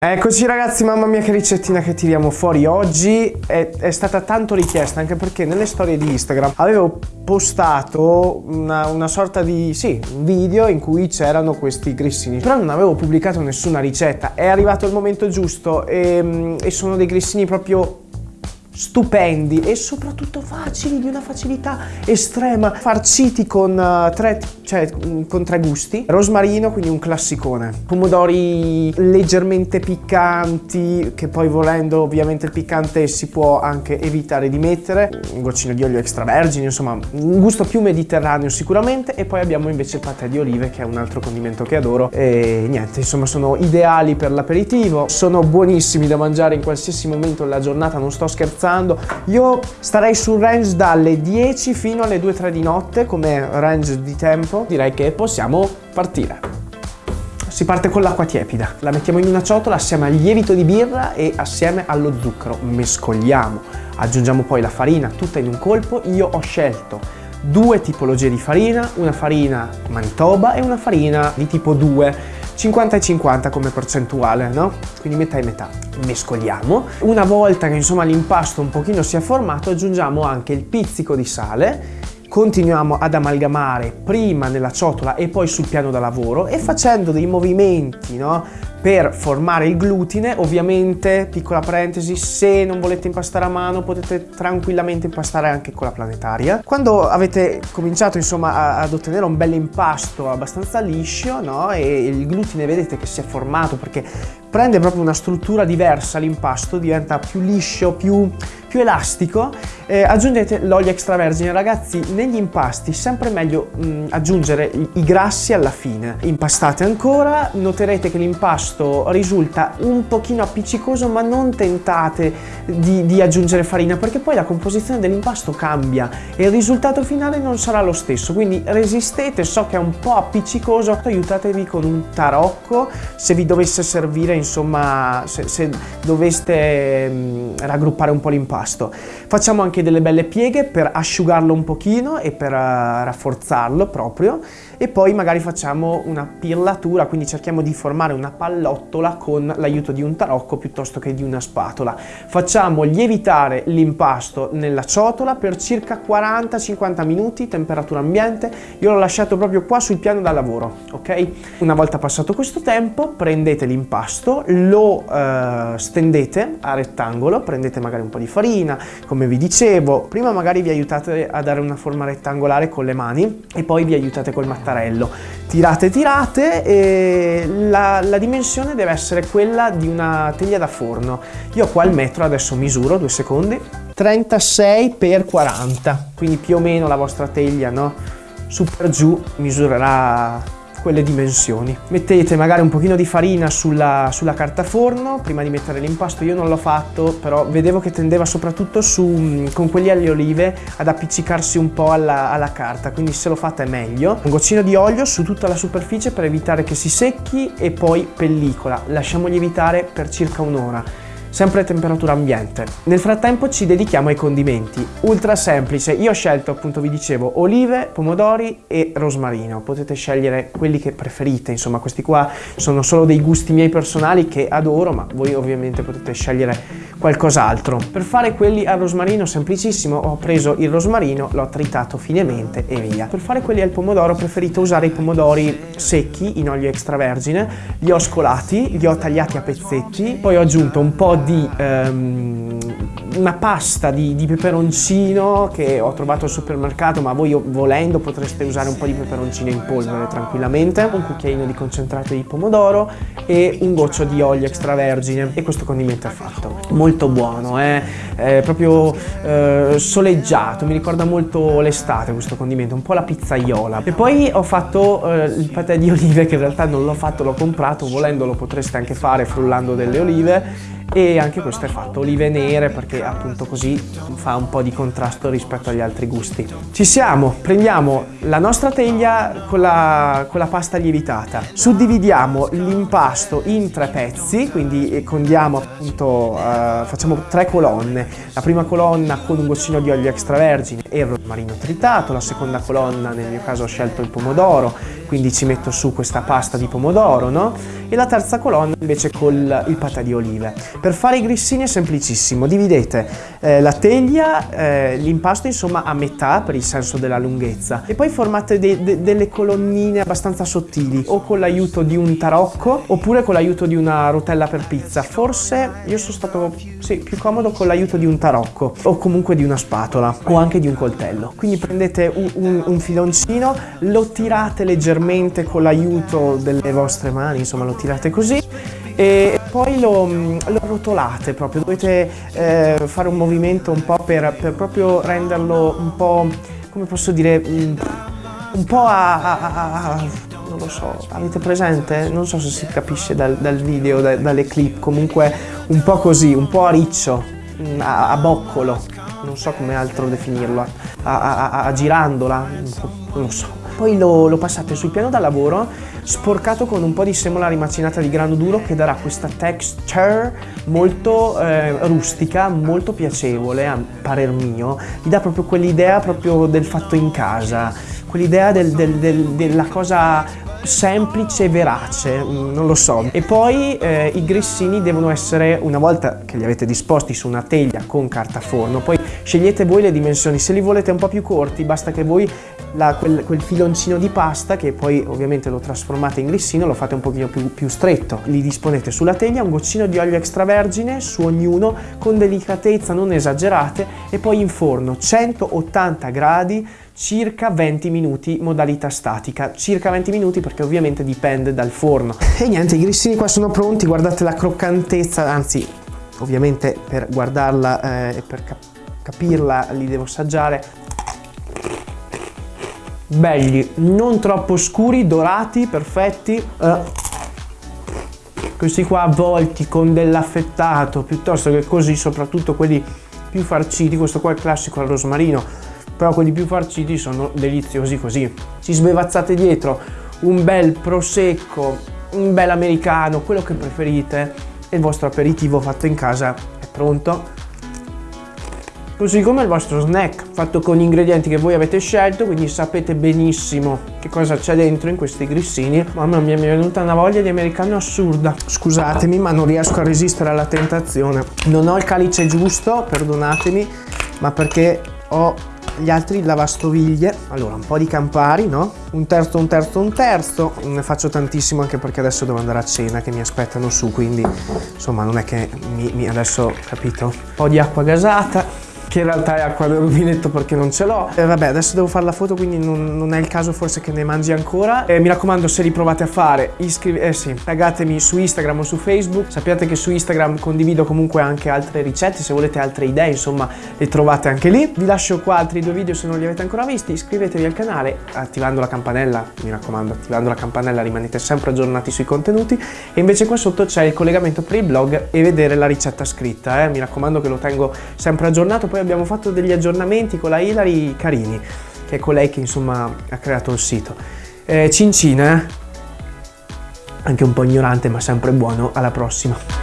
Eccoci ragazzi, mamma mia che ricettina che tiriamo fuori oggi. È, è, stata tanto richiesta anche perché nelle storie di Instagram avevo postato una, una sorta di, sì, un video in cui c'erano questi grissini. Però non avevo pubblicato nessuna ricetta. È arrivato il momento giusto e, e sono dei grissini proprio stupendi e soprattutto facili, di una facilità estrema, farciti con, uh, tre, cioè, mm, con tre gusti. Rosmarino, quindi un classicone. Pomodori leggermente piccanti, che poi volendo ovviamente il piccante si può anche evitare di mettere. Un goccino di olio extravergine, insomma un gusto più mediterraneo sicuramente. E poi abbiamo invece il patè di olive, che è un altro condimento che adoro. E niente, insomma sono ideali per l'aperitivo, sono buonissimi da mangiare in qualsiasi momento della giornata, non sto scherzando scherzando. Io starei sul range dalle 10 fino alle 2-3 di notte come range di tempo. Direi che possiamo partire. Si parte con l'acqua tiepida, la mettiamo in una ciotola assieme al lievito di birra e assieme allo zucchero, mescoliamo, aggiungiamo poi la farina tutta in un colpo, io ho scelto due tipologie di farina, una farina Manitoba e una farina di tipo 2 50 e 50 come percentuale, no? Quindi metà e metà. Mescoliamo. Una volta che insomma l'impasto un pochino si è formato, aggiungiamo anche il pizzico di sale continuiamo ad amalgamare prima nella ciotola e poi sul piano da lavoro e facendo dei movimenti no, per formare il glutine, ovviamente, piccola parentesi, se non volete impastare a mano potete tranquillamente impastare anche con la planetaria. Quando avete cominciato insomma ad ottenere un bel impasto abbastanza liscio no? e il glutine vedete che si è formato perché prende proprio una struttura diversa l'impasto, diventa più liscio, più più elastico eh, aggiungete l'olio extravergine. Ragazzi negli impasti sempre meglio mh, mm, aggiungere i, grassi alla fine. Impastate ancora noterete che l'impasto risulta un pochino appiccicoso ma non tentate di, di aggiungere farina perché poi la composizione dell'impasto cambia e il risultato finale non sarà lo stesso. Quindi resistete so che è un po' appiccicoso aiutatevi con un tarocco. Se vi dovesse servire insomma se, se doveste mh, mm, raggruppare un po' l'impasto pasto. Facciamo anche delle belle pieghe per asciugarlo un pochino e per uh, rafforzarlo proprio e poi magari facciamo una pillatura, quindi cerchiamo di formare una pallottola con l'aiuto di un tarocco piuttosto che di una spatola. Facciamo lievitare l'impasto nella ciotola per circa 40-50 minuti, temperatura ambiente. Io l'ho lasciato proprio qua sul piano da lavoro, ok? Una volta passato questo tempo, prendete l'impasto, lo uh, stendete a rettangolo, prendete magari un po' di farina, come vi dicevo. Prima magari vi aiutate a dare una forma rettangolare con le mani e poi vi aiutate col mattarello mattarello. Tirate, tirate e la, la dimensione deve essere quella di una teglia da forno. Io qua il metro adesso misuro, due secondi, 36 x 40, quindi più o meno la vostra teglia, no? Su per giù misurerà quelle dimensioni. Mettete magari un pochino di farina sulla, sulla carta forno prima di mettere l'impasto, io non l'ho fatto, però vedevo che tendeva soprattutto su, mm, con quelli alle olive ad appiccicarsi un po' alla, alla carta, quindi se lo fate è meglio. Un goccino di olio su tutta la superficie per evitare che si secchi e poi pellicola. Lasciamo lievitare per circa un'ora sempre a temperatura ambiente. Nel frattempo ci dedichiamo ai condimenti, ultra semplice, io ho scelto appunto vi dicevo olive, pomodori e rosmarino, potete scegliere quelli che preferite, insomma questi qua sono solo dei gusti miei personali che adoro ma voi ovviamente potete scegliere qualcos'altro. Per fare quelli al rosmarino semplicissimo ho preso il rosmarino, l'ho tritato finemente e via. Per fare quelli al pomodoro ho preferito usare i pomodori secchi in olio extravergine, li ho scolati, li ho tagliati a pezzetti, poi ho aggiunto un po' di um, una pasta di, di, peperoncino che ho trovato al supermercato ma voi volendo potreste usare un po' di peperoncino in polvere tranquillamente, un cucchiaino di concentrato di pomodoro e un goccio di olio extravergine e questo condimento è fatto. Molto buono, eh? è proprio eh, soleggiato, mi ricorda molto l'estate questo condimento, un po' la pizzaiola. E poi ho fatto eh, il patè di olive che in realtà non l'ho fatto, l'ho comprato, volendo lo potreste anche fare frullando delle olive e anche questo è fatto olive nere perché appunto così fa un po' di contrasto rispetto agli altri gusti. Ci siamo, prendiamo la nostra teglia con la, con la pasta lievitata, suddividiamo l'impasto in tre pezzi, quindi condiamo appunto, uh, facciamo tre colonne, la prima colonna con un goccino di olio extravergine e il rosmarino tritato, la seconda colonna nel mio caso ho scelto il pomodoro quindi ci metto su questa pasta di pomodoro, no? E la terza colonna invece col il patè di olive. Per fare i grissini è semplicissimo, dividete eh, la teglia, eh, l'impasto insomma a metà per il senso della lunghezza e poi formate de de delle colonnine abbastanza sottili o con l'aiuto di un tarocco oppure con l'aiuto di una rotella per pizza. Forse io sono stato sì, più comodo con l'aiuto di un tarocco o comunque di una spatola o anche di un coltello. Quindi prendete un, un, un filoncino, lo tirate leggermente con l'aiuto delle vostre mani, insomma lo tirate così e poi lo, lo rotolate proprio, dovete eh, fare un movimento un po' per, per, proprio renderlo un po', come posso dire, un, un po' a, a, a, non lo so, avete presente? Non so se si capisce dal, dal video, da, dalle clip, comunque un po' così, un po' a riccio, a, a boccolo, non so come altro definirlo, a, girandola, non so poi lo, lo, passate sul piano da lavoro sporcato con un po' di semola rimacinata di grano duro che darà questa texture molto eh, rustica, molto piacevole a parer mio, gli dà proprio quell'idea proprio del fatto in casa, quell'idea del, del, del, della cosa semplice e verace, mm, non lo so. E poi eh, i grissini devono essere, una volta che li avete disposti su una teglia con carta forno, poi scegliete voi le dimensioni, se li volete un po' più corti basta che voi la, quel, quel, filoncino di pasta che poi ovviamente lo trasformate in grissino, lo fate un pochino più, più stretto. Li disponete sulla teglia, un goccino di olio extravergine su ognuno con delicatezza, non esagerate e poi in forno 180 gradi circa 20 minuti modalità statica circa 20 minuti perché ovviamente dipende dal forno e niente i grissini qua sono pronti guardate la croccantezza anzi ovviamente per guardarla eh, e per cap capirla li devo assaggiare belli, non troppo scuri, dorati, perfetti. Eh. Questi qua avvolti con dell'affettato, piuttosto che così, soprattutto quelli più farciti, questo qua è il classico al rosmarino, però quelli più farciti sono deliziosi così. Ci sbevazzate dietro un bel prosecco, un bel americano, quello che preferite, e il vostro aperitivo fatto in casa è pronto. Così come il vostro snack fatto con gli ingredienti che voi avete scelto quindi sapete benissimo che cosa c'è dentro in questi grissini. Mamma mia mi è venuta una voglia di americano assurda. Scusatemi ma non riesco a resistere alla tentazione. Non ho il calice giusto perdonatemi ma perché ho gli altri lavastoviglie. Allora un po' di campari no? Un terzo un terzo un terzo. Ne faccio tantissimo anche perché adesso devo andare a cena che mi aspettano su quindi insomma non è che mi, mi adesso capito? Un po' di acqua gasata che in realtà è acqua del rubinetto perché non ce l'ho. E vabbè, adesso devo fare la foto, quindi non, non, è il caso forse che ne mangi ancora. E mi raccomando, se li provate a fare, iscrivetevi, eh sì, taggatemi su Instagram o su Facebook. Sappiate che su Instagram condivido comunque anche altre ricette, se volete altre idee, insomma, le trovate anche lì. Vi lascio qua altri due video se non li avete ancora visti. Iscrivetevi al canale attivando la campanella, mi raccomando, attivando la campanella rimanete sempre aggiornati sui contenuti. E invece qua sotto c'è il collegamento per il blog e vedere la ricetta scritta, eh. Mi raccomando che lo tengo sempre aggiornato. Poi poi abbiamo fatto degli aggiornamenti con la Hilary carini, che è colei che insomma ha creato il sito. Eh, cincina, eh? anche un po' ignorante ma sempre buono, alla prossima!